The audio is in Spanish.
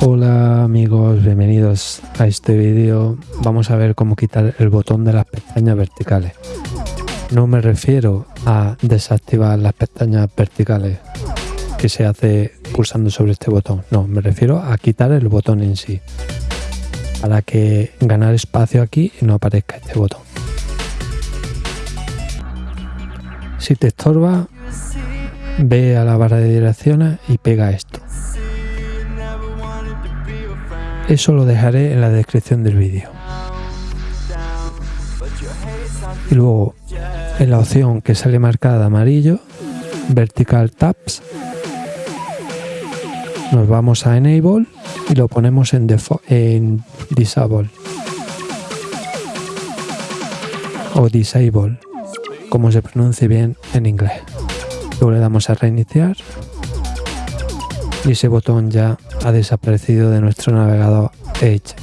Hola amigos, bienvenidos a este vídeo. Vamos a ver cómo quitar el botón de las pestañas verticales. No me refiero a desactivar las pestañas verticales que se hace pulsando sobre este botón. No, me refiero a quitar el botón en sí. Para que ganar espacio aquí y no aparezca este botón. Si te estorba, ve a la barra de direcciones y pega esto. Eso lo dejaré en la descripción del vídeo. Y luego, en la opción que sale marcada de amarillo, Vertical Tabs, nos vamos a Enable y lo ponemos en, Disable o Disable, como se pronuncie bien en inglés. Luego le damos a reiniciar y ese botón ya ha desaparecido de nuestro navegador Edge.